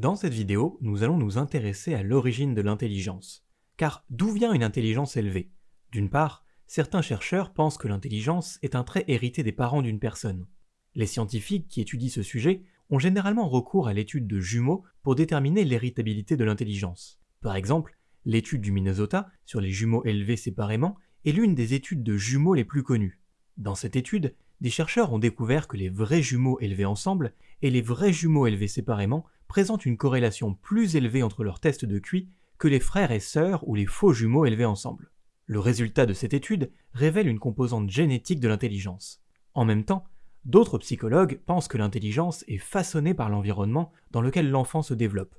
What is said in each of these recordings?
Dans cette vidéo, nous allons nous intéresser à l'origine de l'intelligence. Car d'où vient une intelligence élevée? D'une part, certains chercheurs pensent que l'intelligence est un trait hérité des parents d'une personne. Les scientifiques qui étudient ce sujet ont généralement recours à l'étude de jumeaux pour déterminer l'héritabilité de l'intelligence. Par exemple, l'étude du Minnesota sur les jumeaux élevés séparément est l'une des études de jumeaux les plus connues. Dans cette étude, des chercheurs ont découvert que les vrais jumeaux élevés ensemble et les vrais jumeaux élevés séparément présentent une corrélation plus élevée entre leurs tests de QI que les frères et sœurs ou les faux jumeaux élevés ensemble. Le résultat de cette étude révèle une composante génétique de l'intelligence. En même temps, d'autres psychologues pensent que l'intelligence est façonnée par l'environnement dans lequel l'enfant se développe.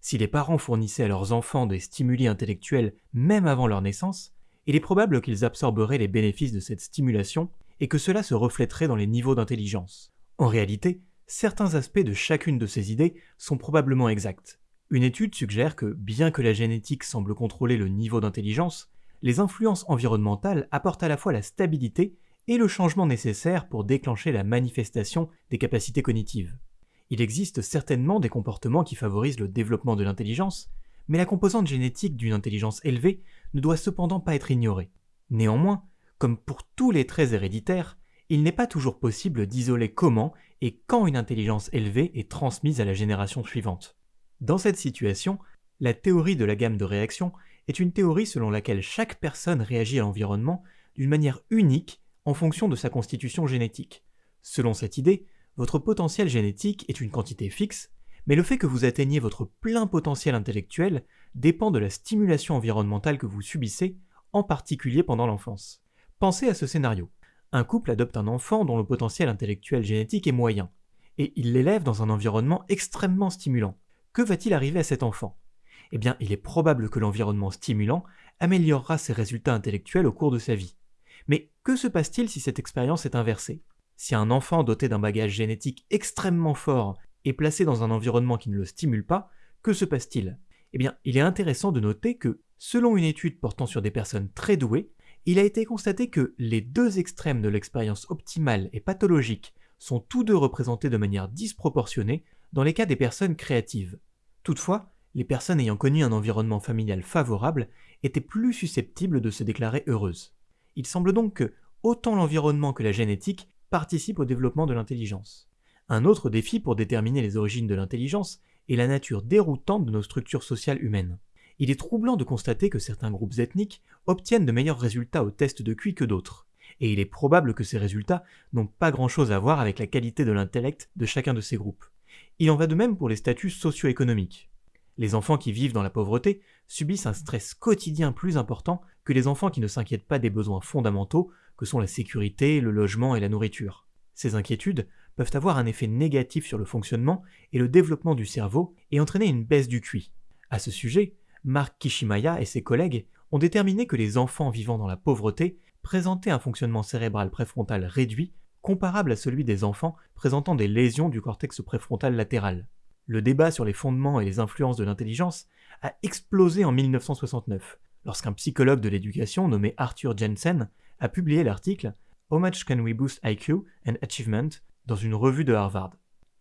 Si les parents fournissaient à leurs enfants des stimuli intellectuels même avant leur naissance, il est probable qu'ils absorberaient les bénéfices de cette stimulation et que cela se reflèterait dans les niveaux d'intelligence. En réalité, certains aspects de chacune de ces idées sont probablement exacts. Une étude suggère que, bien que la génétique semble contrôler le niveau d'intelligence, les influences environnementales apportent à la fois la stabilité et le changement nécessaire pour déclencher la manifestation des capacités cognitives. Il existe certainement des comportements qui favorisent le développement de l'intelligence, mais la composante génétique d'une intelligence élevée ne doit cependant pas être ignorée. Néanmoins, comme pour tous les traits héréditaires, il n'est pas toujours possible d'isoler comment et quand une intelligence élevée est transmise à la génération suivante. Dans cette situation, la théorie de la gamme de réaction est une théorie selon laquelle chaque personne réagit à l'environnement d'une manière unique en fonction de sa constitution génétique. Selon cette idée, votre potentiel génétique est une quantité fixe, mais le fait que vous atteigniez votre plein potentiel intellectuel dépend de la stimulation environnementale que vous subissez, en particulier pendant l'enfance. Pensez à ce scénario. Un couple adopte un enfant dont le potentiel intellectuel génétique est moyen, et il l'élève dans un environnement extrêmement stimulant. Que va-t-il arriver à cet enfant? Eh bien, il est probable que l'environnement stimulant améliorera ses résultats intellectuels au cours de sa vie. Mais que se passe-t-il si cette expérience est inversée? Si un enfant doté d'un bagage génétique extrêmement fort est placé dans un environnement qui ne le stimule pas, que se passe-t-il? Eh bien, il est intéressant de noter que, selon une étude portant sur des personnes très douées, il a été constaté que les deux extrêmes de l'expérience optimale et pathologique sont tous deux représentés de manière disproportionnée dans les cas des personnes créatives. Toutefois, les personnes ayant connu un environnement familial favorable étaient plus susceptibles de se déclarer heureuses. Il semble donc que autant l'environnement que la génétique participent au développement de l'intelligence. Un autre défi pour déterminer les origines de l'intelligence est la nature déroutante de nos structures sociales humaines il est troublant de constater que certains groupes ethniques obtiennent de meilleurs résultats au test de QI que d'autres, et il est probable que ces résultats n'ont pas grand-chose à voir avec la qualité de l'intellect de chacun de ces groupes. Il en va de même pour les statuts socio-économiques. Les enfants qui vivent dans la pauvreté subissent un stress quotidien plus important que les enfants qui ne s'inquiètent pas des besoins fondamentaux que sont la sécurité, le logement et la nourriture. Ces inquiétudes peuvent avoir un effet négatif sur le fonctionnement et le développement du cerveau et entraîner une baisse du QI. À ce sujet, Mark Kishimaya et ses collègues ont déterminé que les enfants vivant dans la pauvreté présentaient un fonctionnement cérébral préfrontal réduit comparable à celui des enfants présentant des lésions du cortex préfrontal latéral. Le débat sur les fondements et les influences de l'intelligence a explosé en 1969, lorsqu'un psychologue de l'éducation nommé Arthur Jensen a publié l'article How much can we boost IQ and achievement dans une revue de Harvard.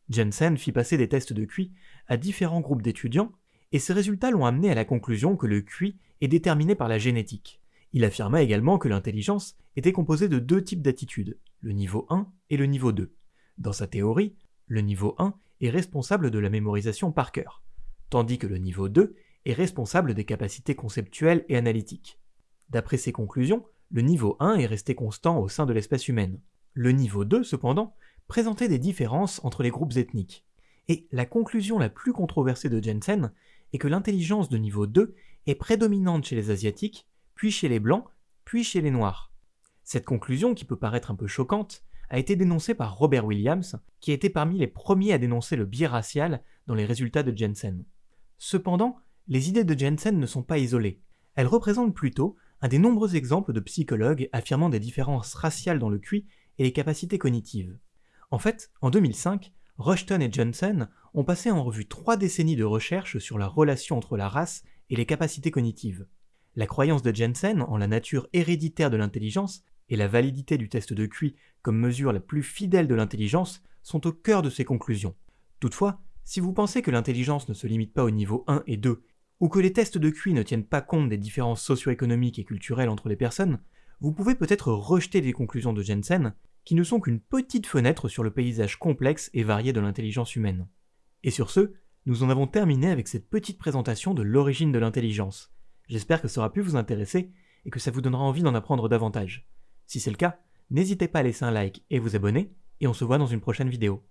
Jensen fit passer des tests de QI à différents groupes d'étudiants et ces résultats l'ont amené à la conclusion que le QI est déterminé par la génétique. Il affirma également que l'intelligence était composée de deux types d'attitudes, le niveau 1 et le niveau 2. Dans sa théorie, le niveau 1 est responsable de la mémorisation par cœur, tandis que le niveau 2 est responsable des capacités conceptuelles et analytiques. D'après ses conclusions, le niveau 1 est resté constant au sein de l'espèce humaine. Le niveau 2, cependant, présentait des différences entre les groupes ethniques. Et la conclusion la plus controversée de Jensen et que l'intelligence de niveau 2 est prédominante chez les Asiatiques, puis chez les Blancs, puis chez les Noirs. Cette conclusion, qui peut paraître un peu choquante, a été dénoncée par Robert Williams, qui a été parmi les premiers à dénoncer le biais racial dans les résultats de Jensen. Cependant, les idées de Jensen ne sont pas isolées. Elles représentent plutôt un des nombreux exemples de psychologues affirmant des différences raciales dans le QI et les capacités cognitives. En fait, en 2005, Rushton et Johnson ont passé en revue trois décennies de recherche sur la relation entre la race et les capacités cognitives. La croyance de Jensen en la nature héréditaire de l'intelligence et la validité du test de QI comme mesure la plus fidèle de l'intelligence sont au cœur de ses conclusions. Toutefois, Si vous pensez que l'intelligence ne se limite pas au niveau 1 et 2, ou que les tests de QI ne tiennent pas compte des différences socio-économiques et culturelles entre les personnes, vous pouvez peut-être rejeter les conclusions de Jensen, qui ne sont qu'une petite fenêtre sur le paysage complexe et varié de l'intelligence humaine. Et sur ce, nous en avons terminé avec cette petite présentation de l'origine de l'intelligence. J'espère que ça aura pu vous intéresser et que ça vous donnera envie d'en apprendre davantage. Si c'est le cas, n'hésitez pas à laisser un like et vous abonner, et on se voit dans une prochaine vidéo.